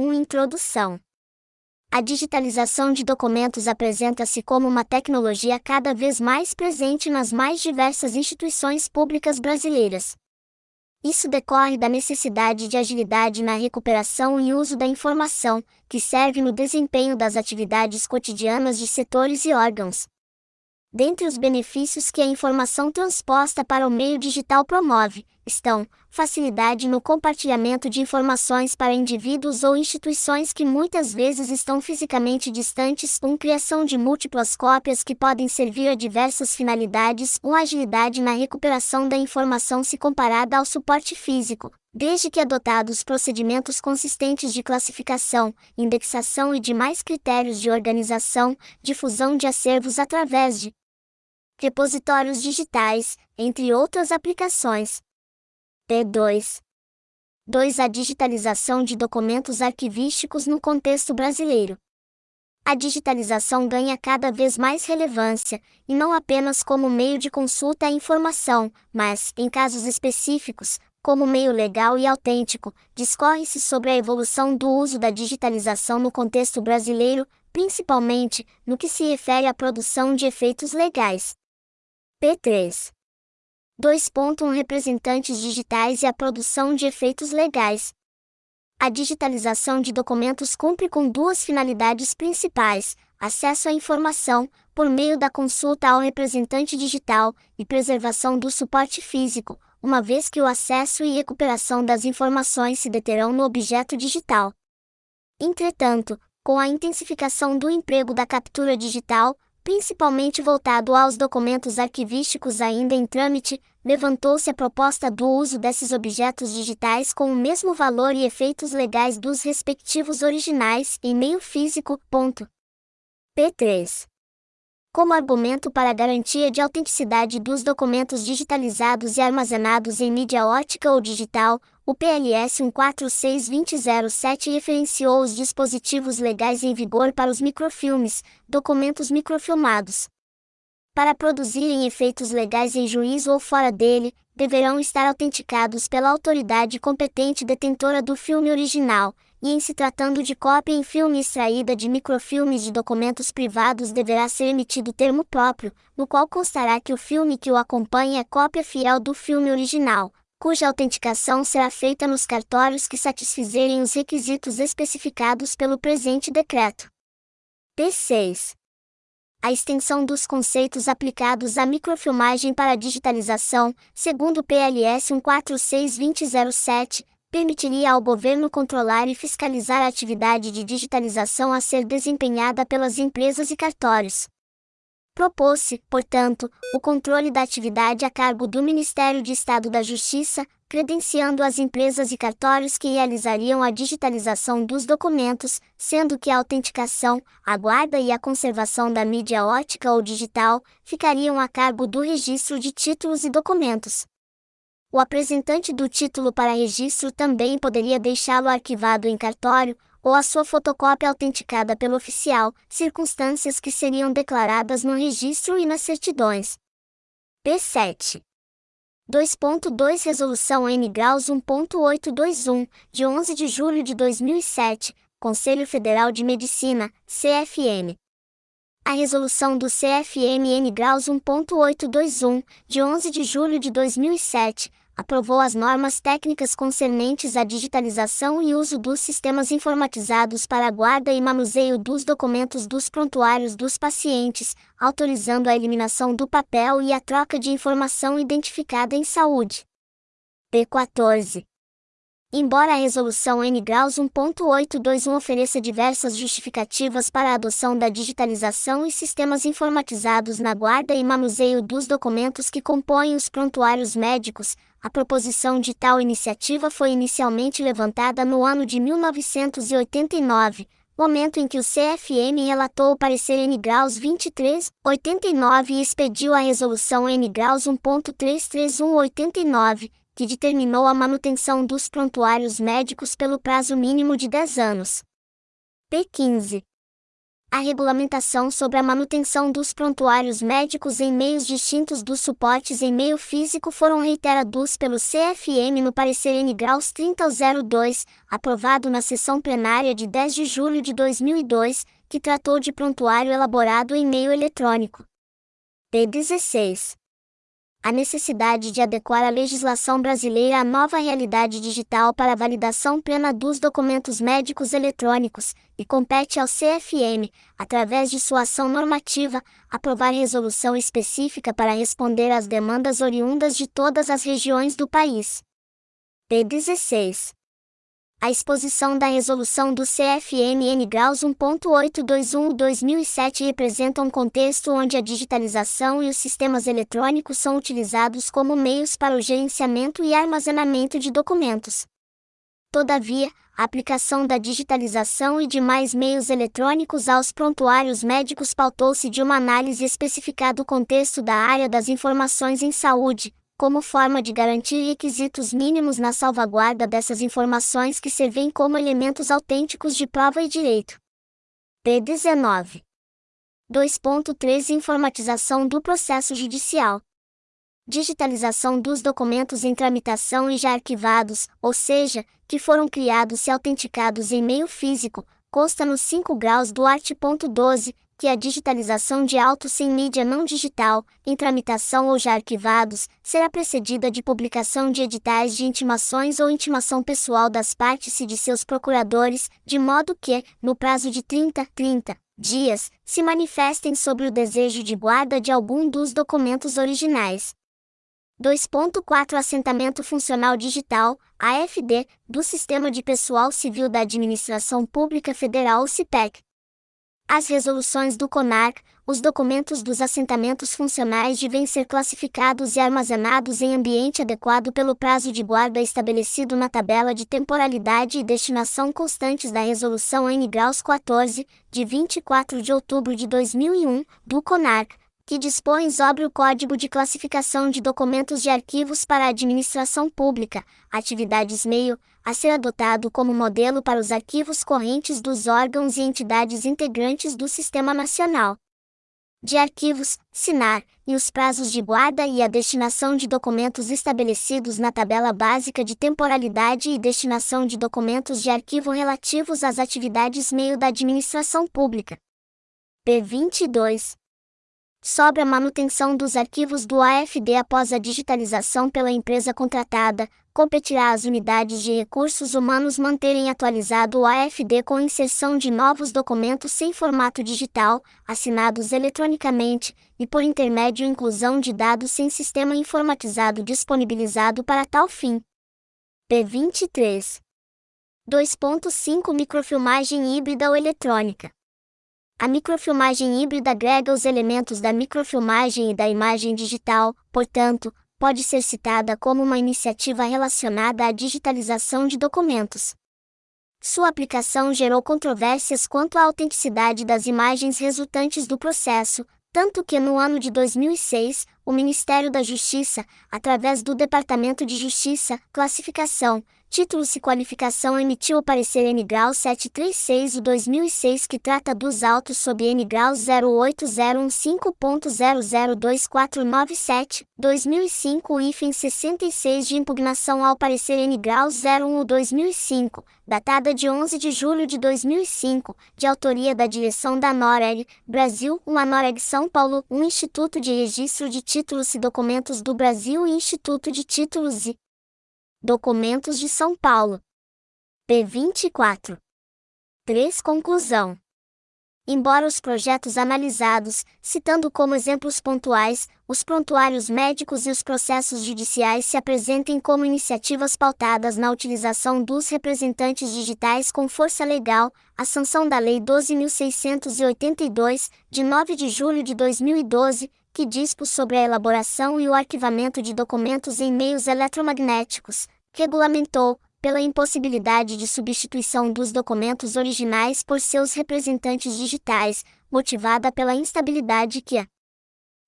1 Introdução A digitalização de documentos apresenta-se como uma tecnologia cada vez mais presente nas mais diversas instituições públicas brasileiras. Isso decorre da necessidade de agilidade na recuperação e uso da informação, que serve no desempenho das atividades cotidianas de setores e órgãos. Dentre os benefícios que a informação transposta para o meio digital promove, estão facilidade no compartilhamento de informações para indivíduos ou instituições que muitas vezes estão fisicamente distantes, com criação de múltiplas cópias que podem servir a diversas finalidades, uma agilidade na recuperação da informação se comparada ao suporte físico, desde que adotados procedimentos consistentes de classificação, indexação e demais critérios de organização, difusão de acervos através de repositórios digitais, entre outras aplicações. P2. 2. A digitalização de documentos arquivísticos no contexto brasileiro. A digitalização ganha cada vez mais relevância, e não apenas como meio de consulta à informação, mas, em casos específicos, como meio legal e autêntico, discorre-se sobre a evolução do uso da digitalização no contexto brasileiro, principalmente no que se refere à produção de efeitos legais. P3. 2.1 Representantes digitais e a produção de efeitos legais. A digitalização de documentos cumpre com duas finalidades principais: acesso à informação, por meio da consulta ao representante digital, e preservação do suporte físico, uma vez que o acesso e recuperação das informações se deterão no objeto digital. Entretanto, com a intensificação do emprego da captura digital, principalmente voltado aos documentos arquivísticos ainda em trâmite, levantou-se a proposta do uso desses objetos digitais com o mesmo valor e efeitos legais dos respectivos originais em meio físico. Ponto. P3. Como argumento para a garantia de autenticidade dos documentos digitalizados e armazenados em mídia ótica ou digital, o PLS 1462007 referenciou os dispositivos legais em vigor para os microfilmes, documentos microfilmados. Para produzirem efeitos legais em juízo ou fora dele, deverão estar autenticados pela autoridade competente detentora do filme original, e em se tratando de cópia em filme extraída de microfilmes de documentos privados deverá ser emitido termo próprio, no qual constará que o filme que o acompanha é cópia fiel do filme original, cuja autenticação será feita nos cartórios que satisfizerem os requisitos especificados pelo presente decreto. P6. A extensão dos conceitos aplicados à microfilmagem para digitalização, segundo o PLS 1462007, permitiria ao governo controlar e fiscalizar a atividade de digitalização a ser desempenhada pelas empresas e cartórios. Propôs-se, portanto, o controle da atividade a cargo do Ministério de Estado da Justiça, credenciando as empresas e cartórios que realizariam a digitalização dos documentos, sendo que a autenticação, a guarda e a conservação da mídia ótica ou digital ficariam a cargo do registro de títulos e documentos. O apresentante do título para registro também poderia deixá-lo arquivado em cartório, ou a sua fotocópia autenticada pelo oficial, circunstâncias que seriam declaradas no registro e nas certidões. P7. 2.2 Resolução N graus 1.821, de 11 de julho de 2007, Conselho Federal de Medicina, CFM. A resolução do CFM N graus 1.821, de 11 de julho de 2007, aprovou as normas técnicas concernentes à digitalização e uso dos sistemas informatizados para a guarda e manuseio dos documentos dos prontuários dos pacientes, autorizando a eliminação do papel e a troca de informação identificada em saúde. P14. Embora a Resolução N graus 1.821 ofereça diversas justificativas para a adoção da digitalização e sistemas informatizados na guarda e manuseio dos documentos que compõem os prontuários médicos, a proposição de tal iniciativa foi inicialmente levantada no ano de 1989, momento em que o CFM relatou o parecer N graus 23, 89 e expediu a resolução N graus 1.33189, que determinou a manutenção dos prontuários médicos pelo prazo mínimo de 10 anos. P15. A regulamentação sobre a manutenção dos prontuários médicos em meios distintos dos suportes em meio físico foram reiterados pelo CFM no parecer N graus 3002, aprovado na sessão plenária de 10 de julho de 2002, que tratou de prontuário elaborado em meio eletrônico. P16 a necessidade de adequar a legislação brasileira à nova realidade digital para a validação plena dos documentos médicos eletrônicos, e compete ao CFM, através de sua ação normativa, aprovar resolução específica para responder às demandas oriundas de todas as regiões do país. P16 a exposição da resolução do CFMN Graus 1.821-2007 representa um contexto onde a digitalização e os sistemas eletrônicos são utilizados como meios para o gerenciamento e armazenamento de documentos. Todavia, a aplicação da digitalização e demais meios eletrônicos aos prontuários médicos pautou-se de uma análise especificada do contexto da área das informações em saúde, como forma de garantir requisitos mínimos na salvaguarda dessas informações que servem como elementos autênticos de prova e direito. P19. 2.3 Informatização do processo judicial. Digitalização dos documentos em tramitação e já arquivados, ou seja, que foram criados e autenticados em meio físico, consta nos 5 graus do art. 12, que a digitalização de autos sem mídia não digital, em tramitação ou já arquivados, será precedida de publicação de editais de intimações ou intimação pessoal das partes e de seus procuradores, de modo que, no prazo de 30, 30 dias, se manifestem sobre o desejo de guarda de algum dos documentos originais. 2.4 Assentamento Funcional Digital, AFD, do Sistema de Pessoal Civil da Administração Pública Federal CIPEC, as resoluções do CONAR, os documentos dos assentamentos funcionais devem ser classificados e armazenados em ambiente adequado pelo prazo de guarda estabelecido na tabela de temporalidade e destinação constantes da Resolução N graus 14, de 24 de outubro de 2001, do CONAR, que dispõe sobre o Código de Classificação de Documentos de Arquivos para a Administração Pública, atividades meio, a ser adotado como modelo para os arquivos correntes dos órgãos e entidades integrantes do Sistema Nacional de Arquivos, SINAR, e os prazos de guarda e a destinação de documentos estabelecidos na tabela básica de temporalidade e destinação de documentos de arquivo relativos às atividades meio da administração pública. P22 sobre a manutenção dos arquivos do AFD após a digitalização pela empresa contratada, competirá às unidades de recursos humanos manterem atualizado o AFD com inserção de novos documentos sem formato digital, assinados eletronicamente, e por intermédio inclusão de dados sem sistema informatizado disponibilizado para tal fim. P23 2.5 Microfilmagem híbrida ou eletrônica a microfilmagem híbrida agrega os elementos da microfilmagem e da imagem digital, portanto, pode ser citada como uma iniciativa relacionada à digitalização de documentos. Sua aplicação gerou controvérsias quanto à autenticidade das imagens resultantes do processo, tanto que no ano de 2006, o Ministério da Justiça, através do Departamento de Justiça, Classificação, Títulos e Qualificação emitiu o parecer N grau 736 de 2006 que trata dos autos sob N grau 08015.002497, 2005 IFEM 66 de impugnação ao parecer N grau 01 2005, datada de 11 de julho de 2005, de autoria da direção da NOREG, Brasil, uma NOREG São Paulo, um Instituto de Registro de Títulos e Documentos do Brasil e Instituto de Títulos e Documentos de São Paulo. P24. 3. Conclusão. Embora os projetos analisados, citando como exemplos pontuais, os prontuários médicos e os processos judiciais se apresentem como iniciativas pautadas na utilização dos representantes digitais com força legal, a sanção da Lei 12.682, de 9 de julho de 2012, que dispôs sobre a elaboração e o arquivamento de documentos em meios eletromagnéticos, regulamentou, pela impossibilidade de substituição dos documentos originais por seus representantes digitais, motivada pela instabilidade que a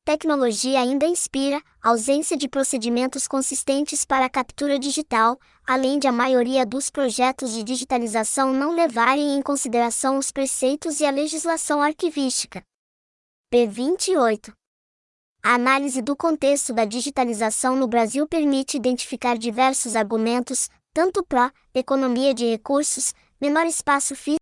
Tecnologia ainda inspira ausência de procedimentos consistentes para a captura digital, além de a maioria dos projetos de digitalização não levarem em consideração os preceitos e a legislação arquivística. P28 a análise do contexto da digitalização no Brasil permite identificar diversos argumentos, tanto pró, economia de recursos, menor espaço físico,